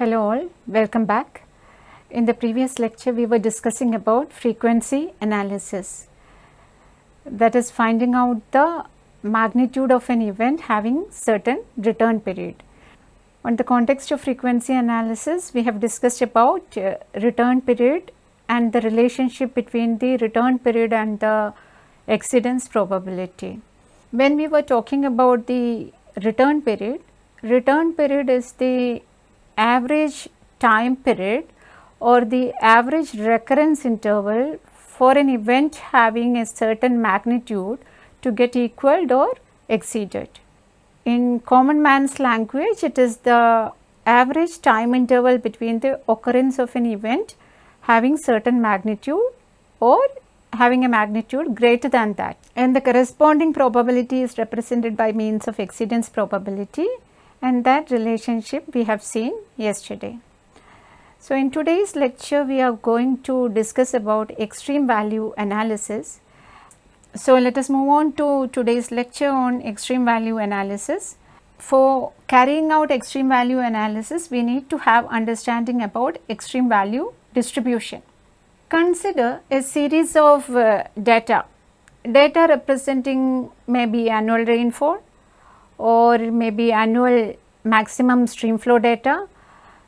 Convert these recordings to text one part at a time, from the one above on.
Hello all, welcome back. In the previous lecture we were discussing about frequency analysis that is finding out the magnitude of an event having certain return period. On the context of frequency analysis we have discussed about uh, return period and the relationship between the return period and the exceedance probability. When we were talking about the return period, return period is the average time period or the average recurrence interval for an event having a certain magnitude to get equaled or exceeded. In common man's language, it is the average time interval between the occurrence of an event having certain magnitude or having a magnitude greater than that and the corresponding probability is represented by means of exceedance probability and that relationship we have seen yesterday. So, in today's lecture we are going to discuss about extreme value analysis. So, let us move on to today's lecture on extreme value analysis. For carrying out extreme value analysis we need to have understanding about extreme value distribution. Consider a series of uh, data, data representing maybe annual rainfall or maybe annual maximum stream flow data.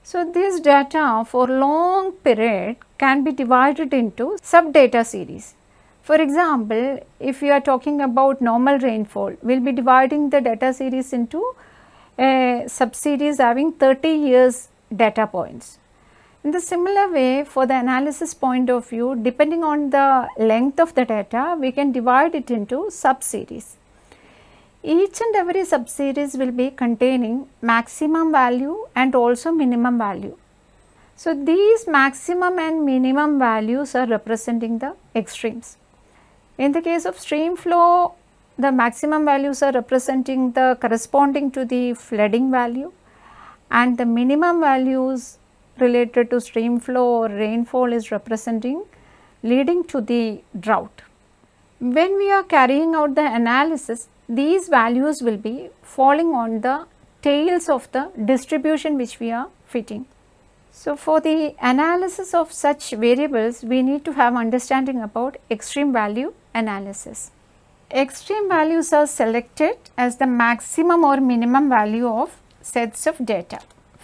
So, this data for long period can be divided into sub data series. For example, if you are talking about normal rainfall, we will be dividing the data series into uh, a sub series having 30 years data points. In the similar way for the analysis point of view depending on the length of the data we can divide it into sub-series. Each and every sub-series will be containing maximum value and also minimum value. So, these maximum and minimum values are representing the extremes. In the case of stream flow the maximum values are representing the corresponding to the flooding value and the minimum values related to stream flow or rainfall is representing leading to the drought. When we are carrying out the analysis, these values will be falling on the tails of the distribution which we are fitting. So, for the analysis of such variables, we need to have understanding about extreme value analysis. Extreme values are selected as the maximum or minimum value of sets of data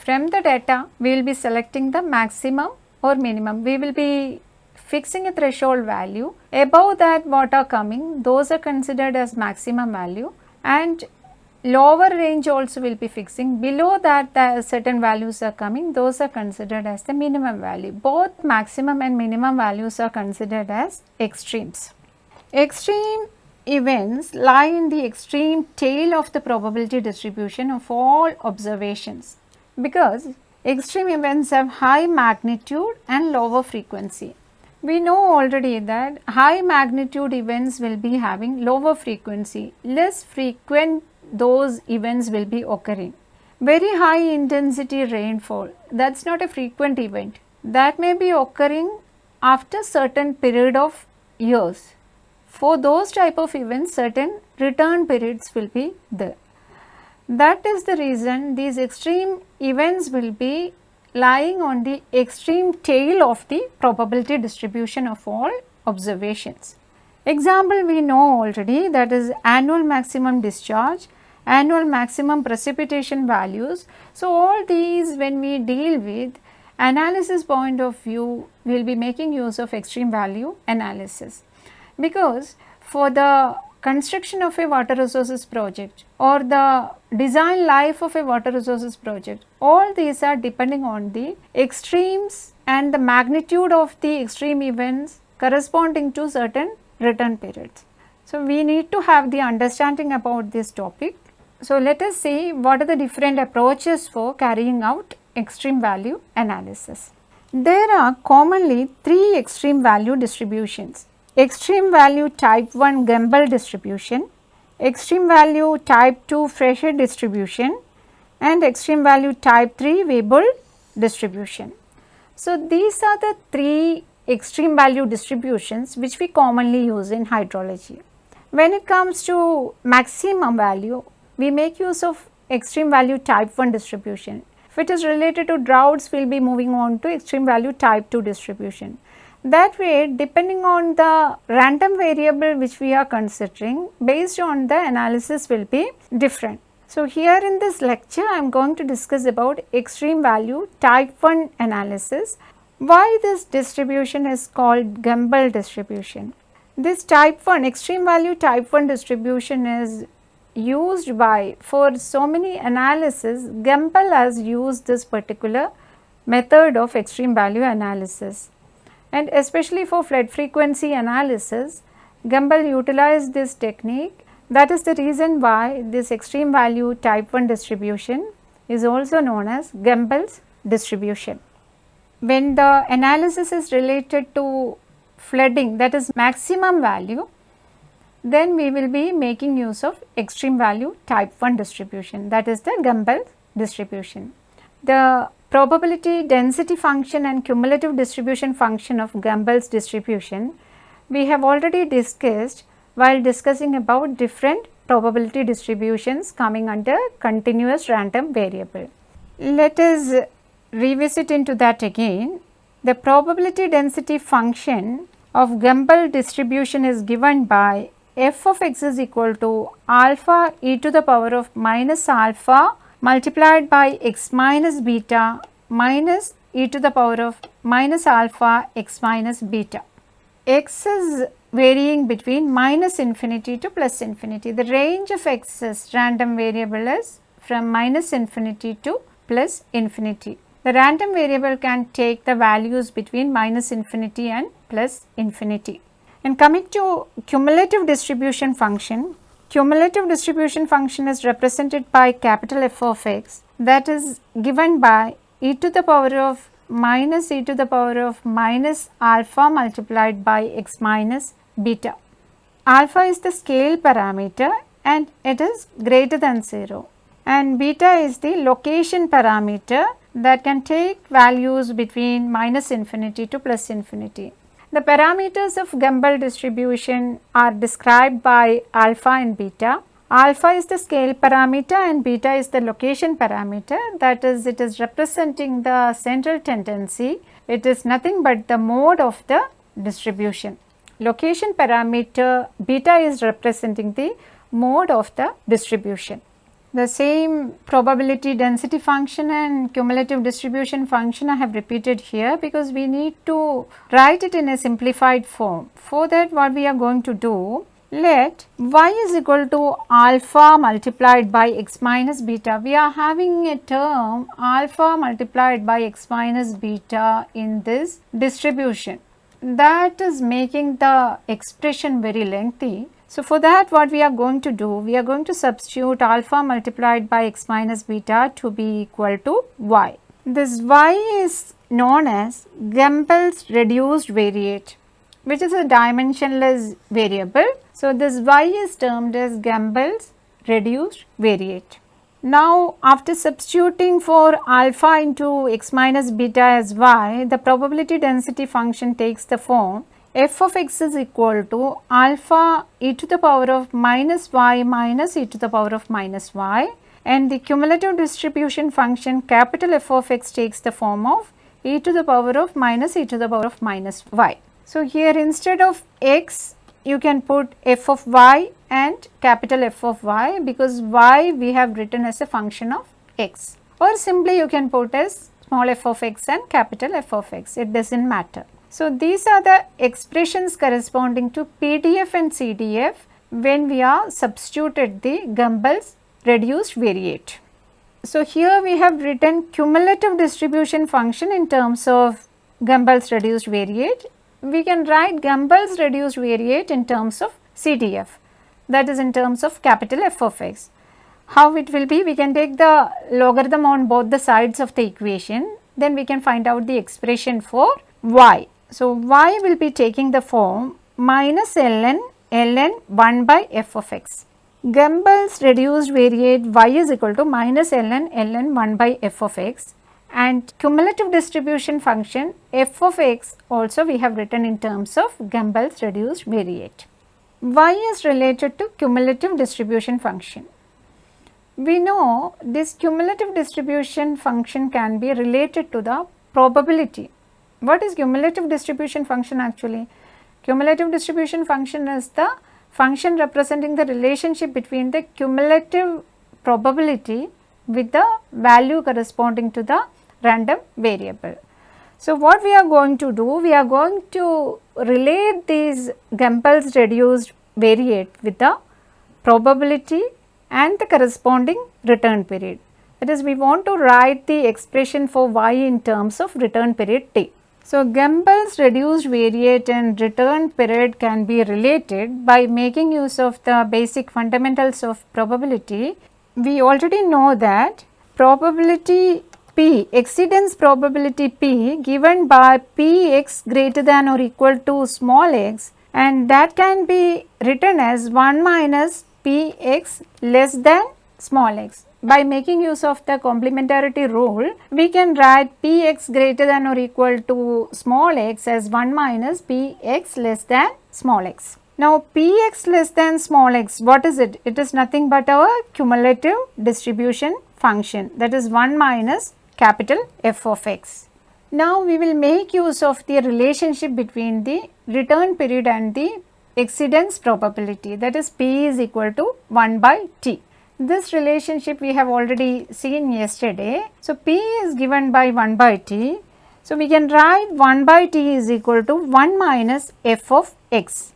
from the data we will be selecting the maximum or minimum. We will be fixing a threshold value. Above that what are coming? Those are considered as maximum value. And lower range also will be fixing. Below that the certain values are coming. Those are considered as the minimum value. Both maximum and minimum values are considered as extremes. Extreme events lie in the extreme tail of the probability distribution of all observations. Because extreme events have high magnitude and lower frequency. We know already that high magnitude events will be having lower frequency, less frequent those events will be occurring. Very high intensity rainfall that is not a frequent event that may be occurring after certain period of years. For those type of events certain return periods will be there. That is the reason these extreme events will be lying on the extreme tail of the probability distribution of all observations. Example we know already that is annual maximum discharge, annual maximum precipitation values. So, all these when we deal with analysis point of view we will be making use of extreme value analysis because for the construction of a water resources project or the design life of a water resources project, all these are depending on the extremes and the magnitude of the extreme events corresponding to certain return periods. So, we need to have the understanding about this topic. So, let us see what are the different approaches for carrying out extreme value analysis. There are commonly three extreme value distributions extreme value type 1 Gumbel distribution, extreme value type 2 Fréchet distribution and extreme value type 3 Weibull distribution. So, these are the three extreme value distributions which we commonly use in hydrology. When it comes to maximum value, we make use of extreme value type 1 distribution. If it is related to droughts, we will be moving on to extreme value type 2 distribution. That way depending on the random variable which we are considering based on the analysis will be different. So, here in this lecture I am going to discuss about extreme value type 1 analysis. Why this distribution is called Gumbel distribution? This type 1 extreme value type 1 distribution is used by for so many analysis Gumbel has used this particular method of extreme value analysis and especially for flood frequency analysis Gumbel utilized this technique that is the reason why this extreme value type 1 distribution is also known as Gumbel's distribution. When the analysis is related to flooding that is maximum value then we will be making use of extreme value type 1 distribution that is the Gumbel distribution. The probability density function and cumulative distribution function of Gumbel's distribution we have already discussed while discussing about different probability distributions coming under continuous random variable. Let us revisit into that again. The probability density function of Gumbel distribution is given by f of x is equal to alpha e to the power of minus alpha multiplied by x minus beta minus e to the power of minus alpha x minus beta. x is varying between minus infinity to plus infinity. The range of x's random variable is from minus infinity to plus infinity. The random variable can take the values between minus infinity and plus infinity. And coming to cumulative distribution function, cumulative distribution function is represented by capital F of x that is given by e to the power of minus e to the power of minus alpha multiplied by x minus beta. Alpha is the scale parameter and it is greater than 0 and beta is the location parameter that can take values between minus infinity to plus infinity. The parameters of Gumbel distribution are described by alpha and beta. Alpha is the scale parameter and beta is the location parameter that is it is representing the central tendency. It is nothing but the mode of the distribution. Location parameter beta is representing the mode of the distribution. The same probability density function and cumulative distribution function I have repeated here because we need to write it in a simplified form. For that what we are going to do, let y is equal to alpha multiplied by x minus beta. We are having a term alpha multiplied by x minus beta in this distribution. That is making the expression very lengthy so, for that what we are going to do, we are going to substitute alpha multiplied by x minus beta to be equal to y. This y is known as Gumbel's reduced variate which is a dimensionless variable. So, this y is termed as Gumbel's reduced variate. Now, after substituting for alpha into x minus beta as y, the probability density function takes the form f of x is equal to alpha e to the power of minus y minus e to the power of minus y and the cumulative distribution function capital F of x takes the form of e to the power of minus e to the power of minus y. So, here instead of x you can put f of y and capital F of y because y we have written as a function of x or simply you can put as small f of x and capital F of x it does not matter. So, these are the expressions corresponding to PDF and CDF when we are substituted the Gumbel's reduced variate. So, here we have written cumulative distribution function in terms of Gumbel's reduced variate. We can write Gumbel's reduced variate in terms of CDF that is in terms of capital F of x. How it will be? We can take the logarithm on both the sides of the equation then we can find out the expression for y. So, y will be taking the form minus ln ln 1 by f of x. Gumbel's reduced variate y is equal to minus ln ln 1 by f of x and cumulative distribution function f of x also we have written in terms of Gumbel's reduced variate. y is related to cumulative distribution function. We know this cumulative distribution function can be related to the probability. What is cumulative distribution function actually? Cumulative distribution function is the function representing the relationship between the cumulative probability with the value corresponding to the random variable. So, what we are going to do? We are going to relate these Gumbel's reduced variate with the probability and the corresponding return period. That is we want to write the expression for y in terms of return period t. So, Gumbel's reduced variate and return period can be related by making use of the basic fundamentals of probability. We already know that probability P, exceedance probability P given by P x greater than or equal to small x and that can be written as 1 minus P x less than small x by making use of the complementarity rule, we can write p x greater than or equal to small x as 1 minus p x less than small x. Now, p x less than small x, what is it? It is nothing but our cumulative distribution function that is 1 minus capital F of x. Now, we will make use of the relationship between the return period and the exceedance probability that is p is equal to 1 by t. This relationship we have already seen yesterday. So, P is given by 1 by T. So, we can write 1 by T is equal to 1 minus f of x.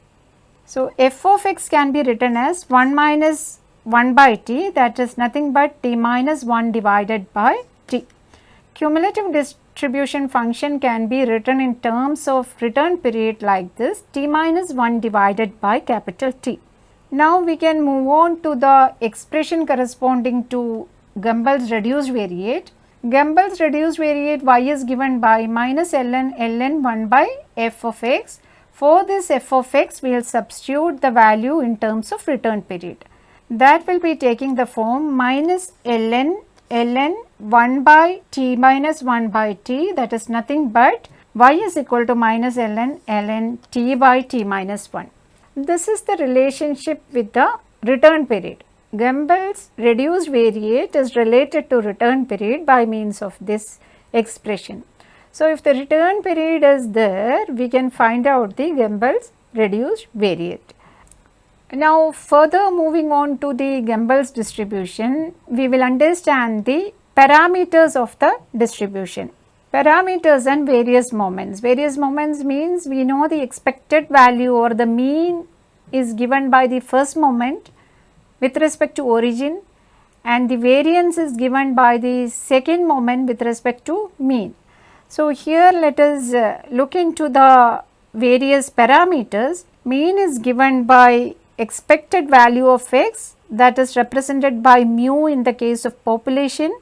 So, f of x can be written as 1 minus 1 by t that is nothing but t minus 1 divided by t. Cumulative distribution function can be written in terms of return period like this t minus 1 divided by capital T. Now we can move on to the expression corresponding to Gumbel's reduced variate. Gumbel's reduced variate y is given by minus ln ln 1 by f of x. For this f of x we will substitute the value in terms of return period. That will be taking the form minus ln ln 1 by t minus 1 by t that is nothing but y is equal to minus ln ln t by t minus 1. This is the relationship with the return period. Gumbel's reduced variate is related to return period by means of this expression. So, if the return period is there, we can find out the Gumbel's reduced variate. Now, further moving on to the Gumbel's distribution, we will understand the parameters of the distribution. Parameters and various moments. Various moments means we know the expected value or the mean is given by the first moment with respect to origin and the variance is given by the second moment with respect to mean. So, here let us uh, look into the various parameters. Mean is given by expected value of x that is represented by mu in the case of population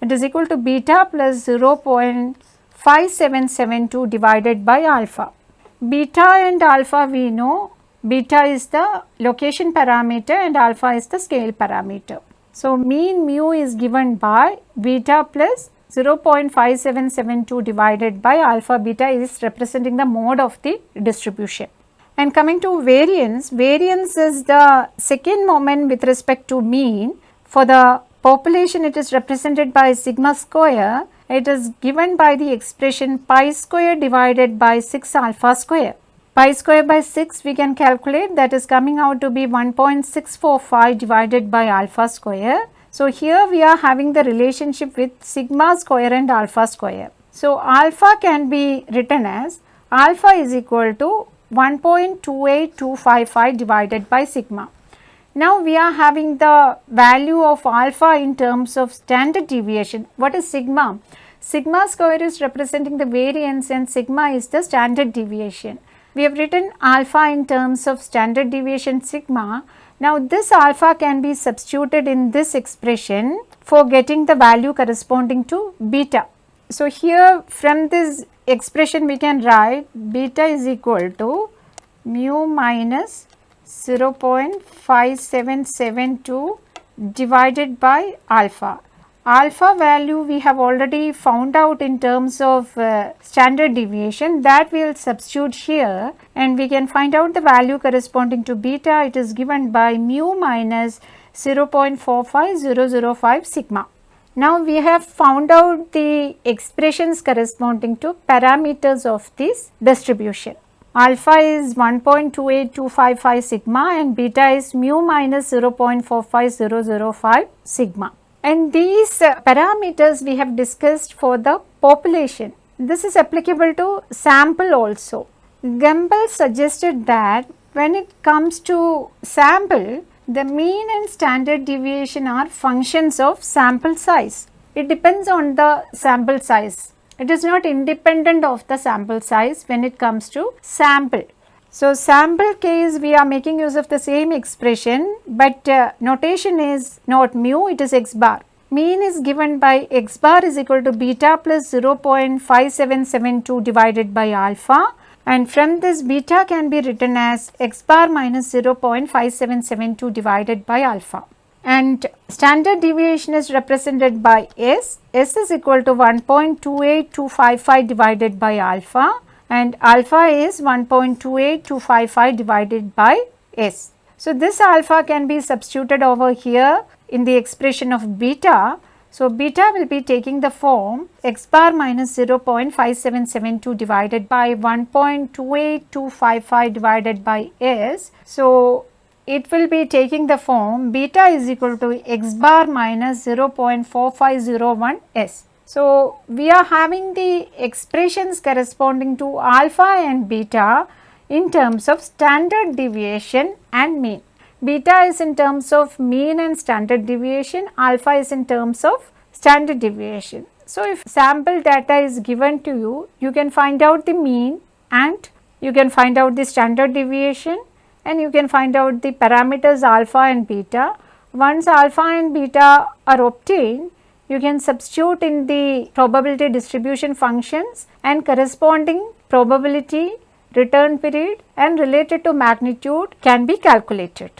it is equal to beta plus 0.5772 divided by alpha. Beta and alpha we know beta is the location parameter and alpha is the scale parameter. So, mean mu is given by beta plus 0.5772 divided by alpha beta is representing the mode of the distribution. And coming to variance, variance is the second moment with respect to mean for the population it is represented by sigma square, it is given by the expression pi square divided by 6 alpha square. Pi square by 6 we can calculate that is coming out to be 1.645 divided by alpha square. So, here we are having the relationship with sigma square and alpha square. So, alpha can be written as alpha is equal to 1.28255 divided by sigma. Now we are having the value of alpha in terms of standard deviation. What is sigma? Sigma square is representing the variance and sigma is the standard deviation. We have written alpha in terms of standard deviation sigma. Now this alpha can be substituted in this expression for getting the value corresponding to beta. So here from this expression we can write beta is equal to mu minus 0.5772 divided by alpha. Alpha value we have already found out in terms of uh, standard deviation that we will substitute here and we can find out the value corresponding to beta it is given by mu minus 0.45005 sigma. Now we have found out the expressions corresponding to parameters of this distribution. Alpha is 1.28255 sigma and beta is mu minus 0.45005 sigma. And these uh, parameters we have discussed for the population. This is applicable to sample also. Gumbel suggested that when it comes to sample, the mean and standard deviation are functions of sample size. It depends on the sample size. It is not independent of the sample size when it comes to sample. So, sample case we are making use of the same expression, but uh, notation is not mu, it is x bar. Mean is given by x bar is equal to beta plus 0.5772 divided by alpha and from this beta can be written as x bar minus 0.5772 divided by alpha and standard deviation is represented by S. S is equal to 1.28255 divided by alpha and alpha is 1.28255 divided by S. So, this alpha can be substituted over here in the expression of beta so, beta will be taking the form x bar minus 0.5772 divided by 1.28255 divided by s. So, it will be taking the form beta is equal to x bar minus 0.4501 s. So, we are having the expressions corresponding to alpha and beta in terms of standard deviation and mean. Beta is in terms of mean and standard deviation, alpha is in terms of standard deviation. So, if sample data is given to you, you can find out the mean and you can find out the standard deviation and you can find out the parameters alpha and beta. Once alpha and beta are obtained, you can substitute in the probability distribution functions and corresponding probability, return period and related to magnitude can be calculated.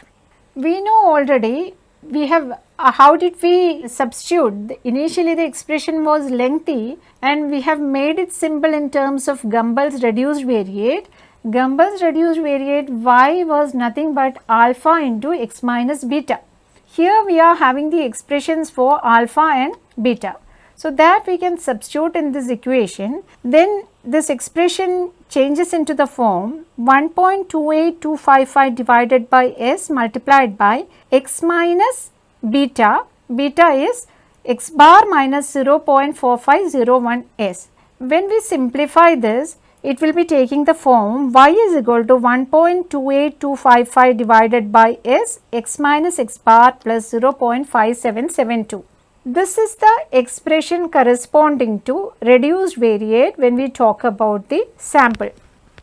We know already we have uh, how did we substitute initially the expression was lengthy and we have made it simple in terms of Gumbel's reduced variate. Gumbel's reduced variate y was nothing but alpha into x minus beta. Here we are having the expressions for alpha and beta. So, that we can substitute in this equation then this expression changes into the form 1.28255 divided by s multiplied by x minus beta, beta is x bar minus 0.4501 s. When we simplify this, it will be taking the form y is equal to 1.28255 divided by s x minus x bar plus 0.5772. This is the expression corresponding to reduced variate when we talk about the sample.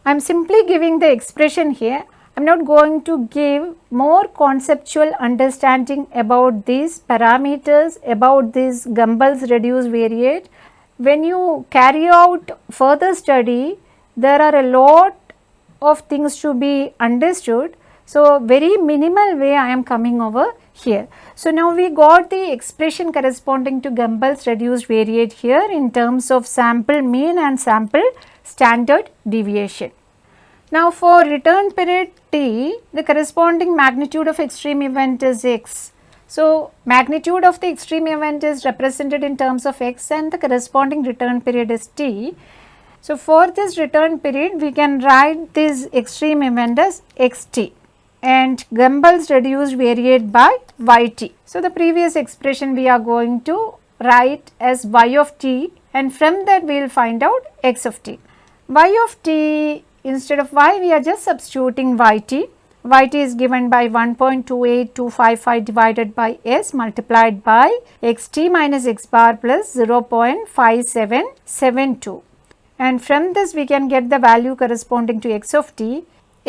I am simply giving the expression here. I am not going to give more conceptual understanding about these parameters, about this Gumbel's reduced variate. When you carry out further study, there are a lot of things to be understood. So, very minimal way I am coming over here. So, now we got the expression corresponding to Gumbel's reduced variate here in terms of sample mean and sample standard deviation. Now, for return period t, the corresponding magnitude of extreme event is x. So, magnitude of the extreme event is represented in terms of x and the corresponding return period is t. So, for this return period, we can write this extreme event as xt and Gumbel's reduced variate by yt. So, the previous expression we are going to write as y of t and from that we will find out x of t. y of t instead of y we are just substituting yt. yt is given by 1.28255 divided by s multiplied by xt minus x bar plus 0.5772 and from this we can get the value corresponding to x of t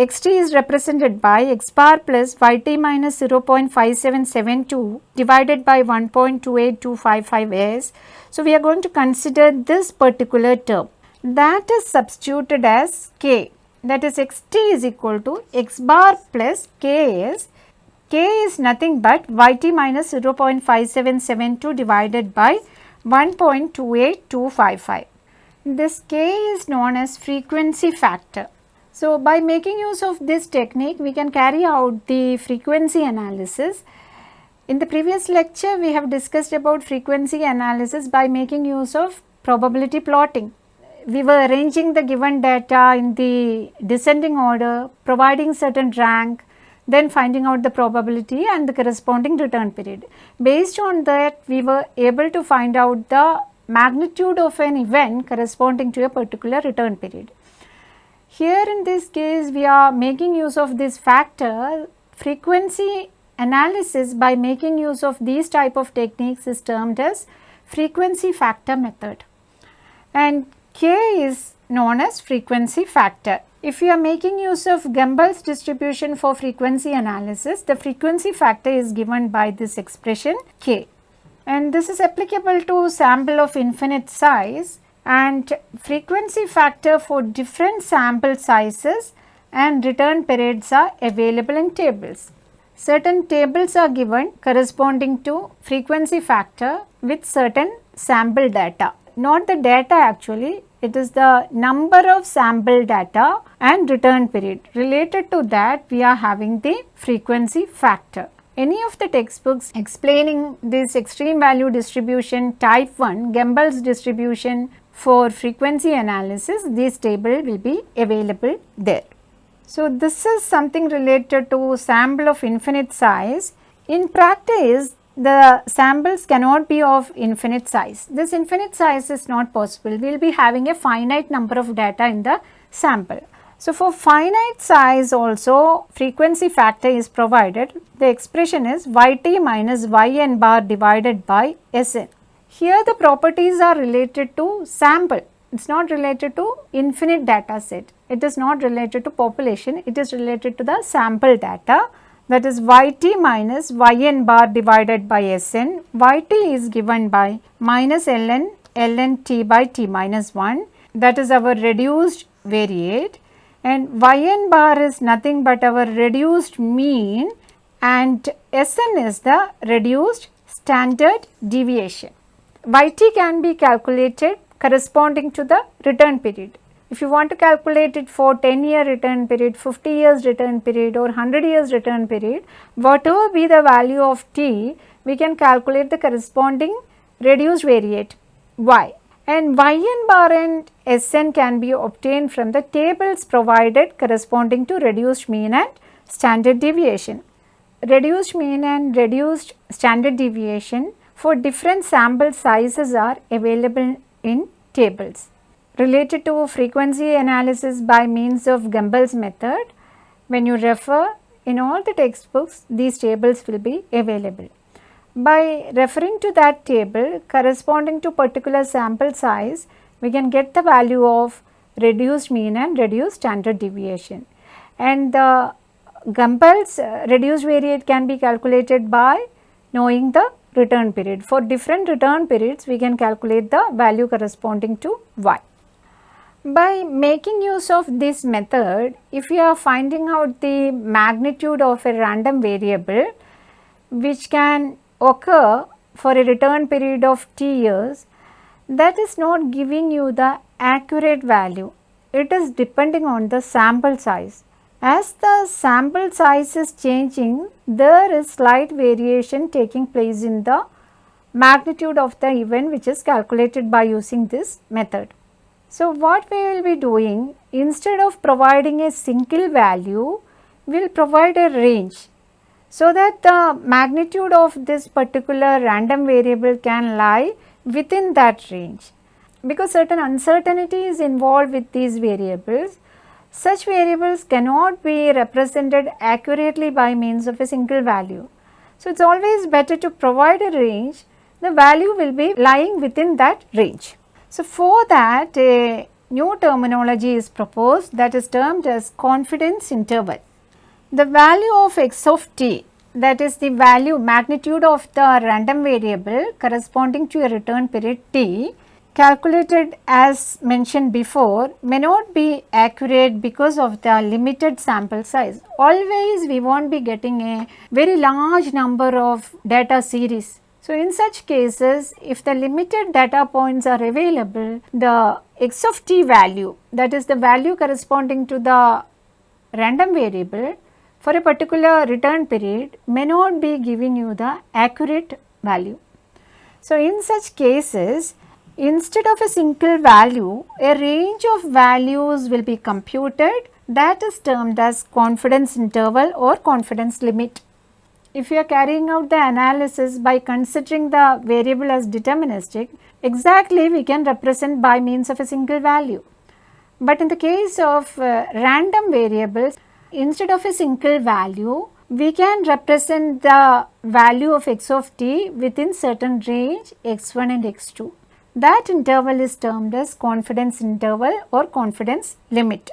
xt is represented by x bar plus yt minus 0.5772 divided by 1.28255s. So, we are going to consider this particular term that is substituted as k that is xt is equal to x bar plus k is k is nothing but yt minus 0.5772 divided by 1.28255. This k is known as frequency factor. So, by making use of this technique we can carry out the frequency analysis In the previous lecture, we have discussed about frequency analysis by making use of probability plotting. We were arranging the given data in the descending order, providing certain rank, then finding out the probability and the corresponding return period. Based on that, we were able to find out the magnitude of an event corresponding to a particular return period. Here in this case, we are making use of this factor frequency analysis by making use of these type of techniques is termed as frequency factor method and K is known as frequency factor. If you are making use of Gumbel's distribution for frequency analysis, the frequency factor is given by this expression K and this is applicable to sample of infinite size and frequency factor for different sample sizes and return periods are available in tables. Certain tables are given corresponding to frequency factor with certain sample data. Not the data actually, it is the number of sample data and return period. Related to that, we are having the frequency factor. Any of the textbooks explaining this extreme value distribution type 1 Gumbel's distribution for frequency analysis, this table will be available there. So, this is something related to sample of infinite size. In practice, the samples cannot be of infinite size. This infinite size is not possible. We will be having a finite number of data in the sample. So, for finite size also frequency factor is provided. The expression is yt minus yn bar divided by Sn. Here the properties are related to sample it is not related to infinite data set. It is not related to population. It is related to the sample data that is yt minus yn bar divided by Sn. yt is given by minus ln ln t by t minus 1 that is our reduced variate and yn bar is nothing but our reduced mean and Sn is the reduced standard deviation. yt can be calculated corresponding to the return period. If you want to calculate it for 10 year return period, 50 years return period or 100 years return period, whatever be the value of t, we can calculate the corresponding reduced variate y and yn bar and Sn can be obtained from the tables provided corresponding to reduced mean and standard deviation. Reduced mean and reduced standard deviation for different sample sizes are available in tables. Related to frequency analysis by means of Gumbel's method, when you refer in all the textbooks these tables will be available. By referring to that table corresponding to particular sample size, we can get the value of reduced mean and reduced standard deviation. And the Gumbel's uh, reduced variate can be calculated by knowing the return period. For different return periods, we can calculate the value corresponding to y. By making use of this method, if you are finding out the magnitude of a random variable which can occur for a return period of t years, that is not giving you the accurate value. It is depending on the sample size. As the sample size is changing, there is slight variation taking place in the magnitude of the event which is calculated by using this method. So, what we will be doing instead of providing a single value, we will provide a range so that the magnitude of this particular random variable can lie within that range. Because certain uncertainty is involved with these variables, such variables cannot be represented accurately by means of a single value. So, it is always better to provide a range, the value will be lying within that range. So, for that a new terminology is proposed that is termed as confidence interval. The value of x of t that is the value magnitude of the random variable corresponding to a return period t calculated as mentioned before may not be accurate because of the limited sample size. Always we not be getting a very large number of data series. So, in such cases if the limited data points are available the x of t value that is the value corresponding to the random variable for a particular return period may not be giving you the accurate value. So, in such cases instead of a single value a range of values will be computed that is termed as confidence interval or confidence limit. If you are carrying out the analysis by considering the variable as deterministic, exactly we can represent by means of a single value. But in the case of uh, random variables, instead of a single value, we can represent the value of x of t within certain range x1 and x2. That interval is termed as confidence interval or confidence limit.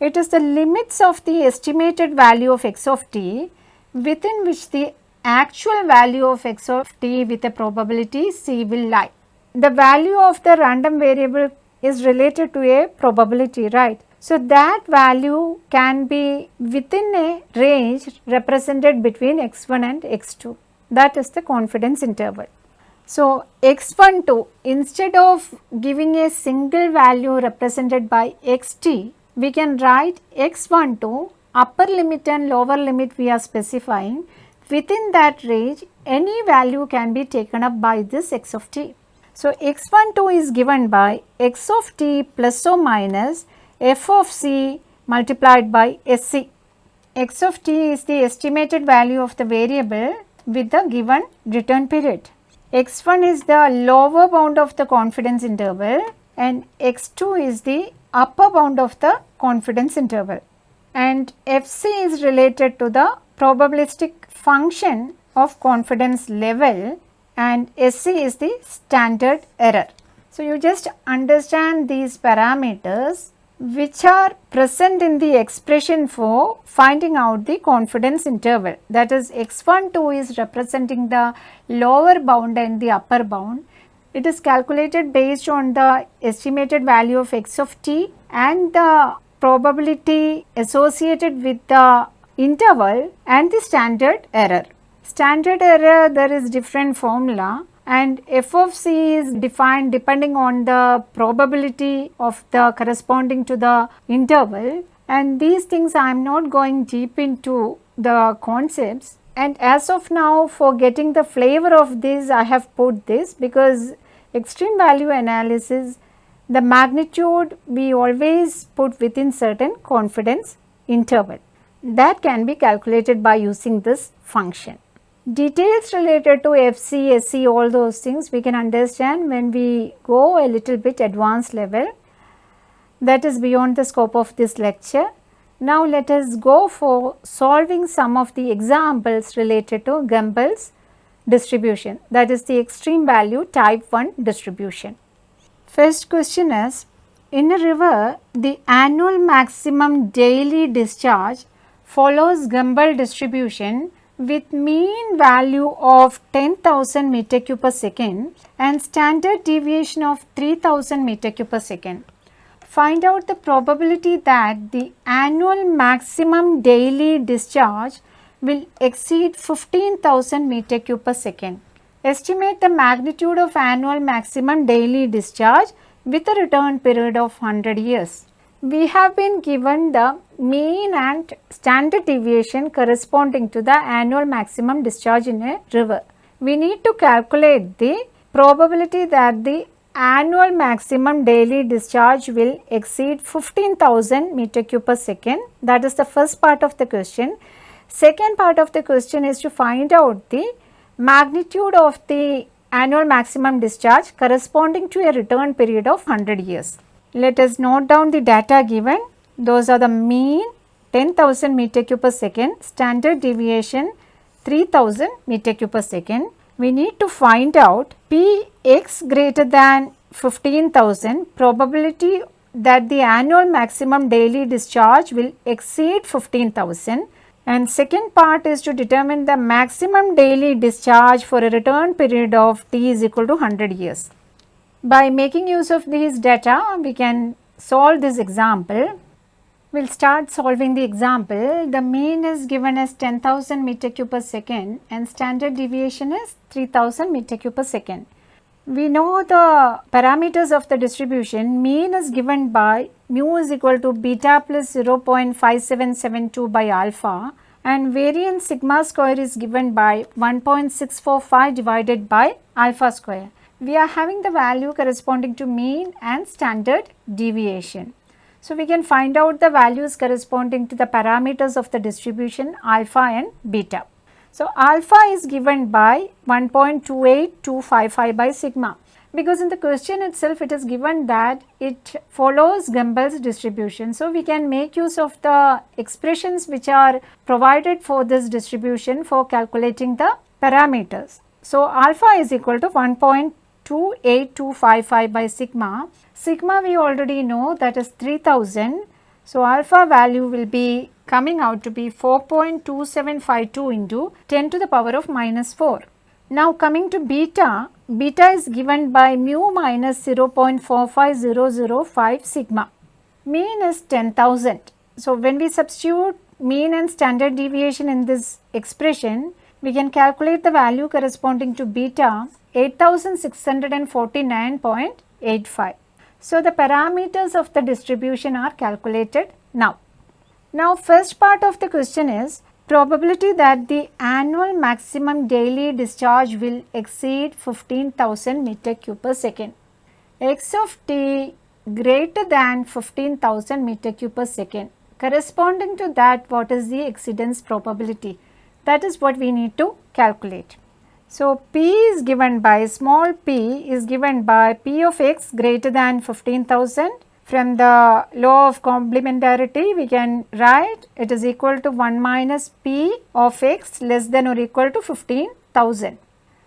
It is the limits of the estimated value of x of t within which the actual value of x of t with a probability c will lie. The value of the random variable is related to a probability right. So, that value can be within a range represented between x1 and x2 that is the confidence interval. So, x12 instead of giving a single value represented by xt we can write x12 upper limit and lower limit we are specifying within that range any value can be taken up by this x of t. So, x12 is given by x of t plus or minus f of c multiplied by sc. x of t is the estimated value of the variable with the given return period. x1 is the lower bound of the confidence interval and x2 is the upper bound of the confidence interval and Fc is related to the probabilistic function of confidence level and Sc is the standard error. So, you just understand these parameters which are present in the expression for finding out the confidence interval. That is x12 is representing the lower bound and the upper bound. It is calculated based on the estimated value of x of t and the probability associated with the interval and the standard error. Standard error there is different formula and f of c is defined depending on the probability of the corresponding to the interval. And these things I am not going deep into the concepts. And as of now for getting the flavor of this I have put this because extreme value analysis the magnitude we always put within certain confidence interval. That can be calculated by using this function. Details related to FC, SC all those things we can understand when we go a little bit advanced level that is beyond the scope of this lecture. Now let us go for solving some of the examples related to Gumbel's distribution that is the extreme value type 1 distribution. First question is in a river the annual maximum daily discharge follows Gumbel distribution with mean value of 10,000 meter cube per second and standard deviation of 3000 meter cube per second find out the probability that the annual maximum daily discharge will exceed 15,000 meter cube per second. Estimate the magnitude of annual maximum daily discharge with a return period of 100 years. We have been given the mean and standard deviation corresponding to the annual maximum discharge in a river. We need to calculate the probability that the annual maximum daily discharge will exceed 15,000 meter cube per second. That is the first part of the question. Second part of the question is to find out the magnitude of the annual maximum discharge corresponding to a return period of 100 years. Let us note down the data given. Those are the mean 10,000 meter cube per second, standard deviation 3000 meter cube per second, we need to find out P x greater than 15,000 probability that the annual maximum daily discharge will exceed 15,000 and second part is to determine the maximum daily discharge for a return period of t is equal to 100 years. By making use of these data we can solve this example we will start solving the example. The mean is given as 10,000 meter cube per second and standard deviation is 3000 meter cube per second. We know the parameters of the distribution mean is given by mu is equal to beta plus 0.5772 by alpha and variance sigma square is given by 1.645 divided by alpha square. We are having the value corresponding to mean and standard deviation. So, we can find out the values corresponding to the parameters of the distribution alpha and beta. So, alpha is given by 1.28255 by sigma because in the question itself it is given that it follows Gumbel's distribution. So, we can make use of the expressions which are provided for this distribution for calculating the parameters. So, alpha is equal to 1.28255 by sigma. Sigma we already know that is 3000. So, alpha value will be coming out to be 4.2752 into 10 to the power of minus 4. Now coming to beta, beta is given by mu minus 0.45005 sigma. Mean is 10,000. So when we substitute mean and standard deviation in this expression, we can calculate the value corresponding to beta 8649.85. So the parameters of the distribution are calculated now. Now first part of the question is probability that the annual maximum daily discharge will exceed 15,000 meter cube per second. x of t greater than 15,000 meter cube per second. Corresponding to that what is the exceedance probability? That is what we need to calculate. So, p is given by small p is given by p of x greater than 15,000 from the law of complementarity we can write it is equal to 1 minus p of x less than or equal to 15,000.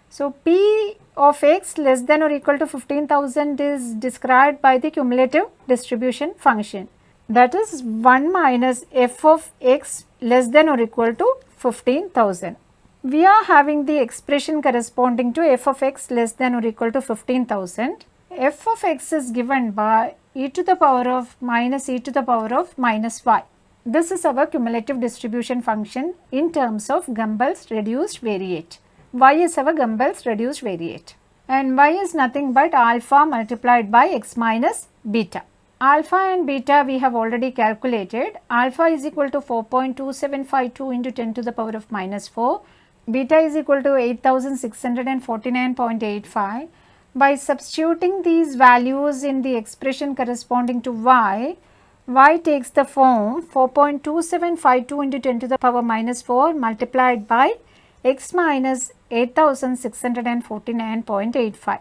So, p of x less than or equal to 15,000 is described by the cumulative distribution function that is 1 minus f of x less than or equal to 15,000. We are having the expression corresponding to f of x less than or equal to 15,000. f of x is given by e to the power of minus e to the power of minus y. This is our cumulative distribution function in terms of Gumbel's reduced variate. y is our Gumbel's reduced variate and y is nothing but alpha multiplied by x minus beta. Alpha and beta we have already calculated. Alpha is equal to 4.2752 into 10 to the power of minus 4. Beta is equal to 8649.85 by substituting these values in the expression corresponding to y, y takes the form 4.2752 into 10 to the power minus 4 multiplied by x minus 8649.85.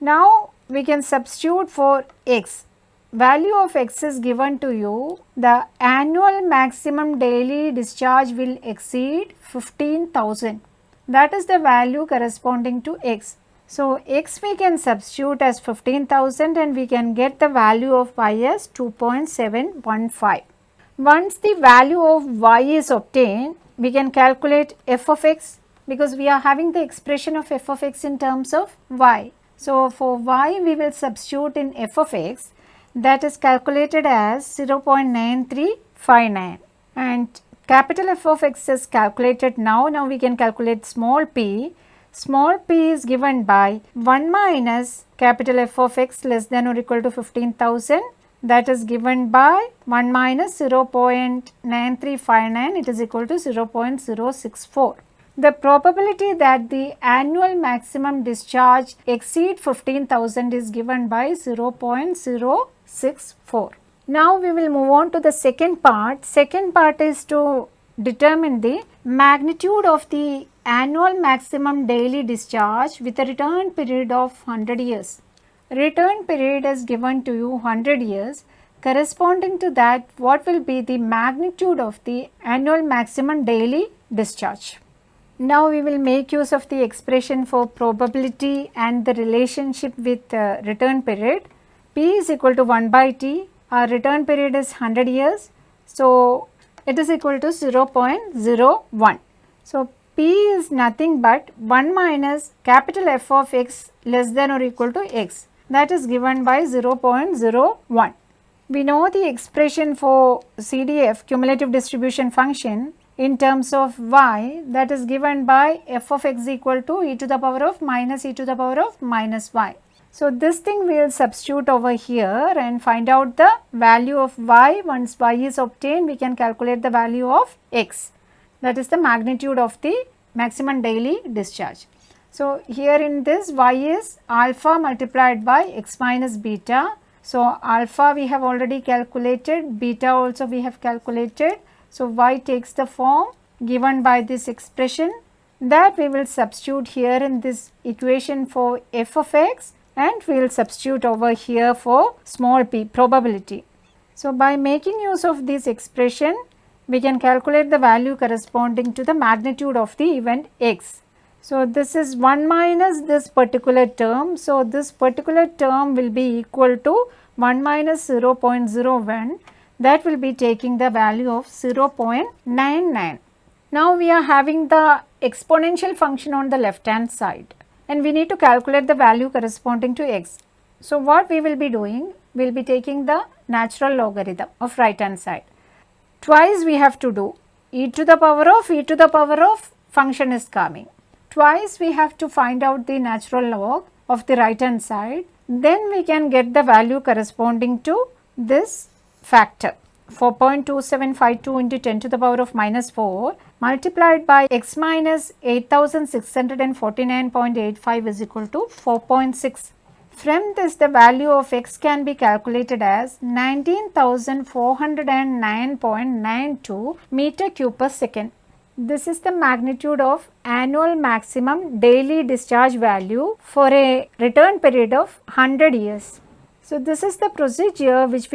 Now, we can substitute for x. Value of x is given to you. The annual maximum daily discharge will exceed 15,000. That is the value corresponding to x. So, x we can substitute as 15,000 and we can get the value of y as 2.715. Once the value of y is obtained, we can calculate f of x because we are having the expression of f of x in terms of y. So, for y we will substitute in f of x that is calculated as 0.9359 and capital F of x is calculated now. Now, we can calculate small p small p is given by 1 minus capital F of x less than or equal to 15,000 that is given by 1 minus 0.9359 it is equal to 0.064. The probability that the annual maximum discharge exceed 15,000 is given by 0.064. Now we will move on to the second part. Second part is to determine the magnitude of the annual maximum daily discharge with a return period of 100 years. Return period is given to you 100 years corresponding to that what will be the magnitude of the annual maximum daily discharge. Now we will make use of the expression for probability and the relationship with uh, return period. P is equal to 1 by T, our return period is 100 years. So, it is equal to 0.01. So, P is nothing but 1 minus capital F of x less than or equal to x that is given by 0.01. We know the expression for CDF cumulative distribution function in terms of y that is given by f of x equal to e to the power of minus e to the power of minus y. So, this thing we will substitute over here and find out the value of y once y is obtained we can calculate the value of x. that is the magnitude of the maximum daily discharge. So, here in this y is alpha multiplied by x minus beta. So, alpha we have already calculated, beta also we have calculated. So, y takes the form given by this expression that we will substitute here in this equation for f of x and we will substitute over here for small p probability. So, by making use of this expression we can calculate the value corresponding to the magnitude of the event x. So, this is 1 minus this particular term. So, this particular term will be equal to 1 minus 0.01 that will be taking the value of 0.99. Now, we are having the exponential function on the left hand side and we need to calculate the value corresponding to x. So, what we will be doing? We will be taking the natural logarithm of right hand side. Twice we have to do e to the power of e to the power of function is coming. Twice we have to find out the natural log of the right hand side. Then we can get the value corresponding to this factor. 4.2752 into 10 to the power of minus 4 multiplied by x minus 8649.85 is equal to 4.6. From this the value of x can be calculated as 19409.92 meter cube per second. This is the magnitude of annual maximum daily discharge value for a return period of 100 years. So, this is the procedure which we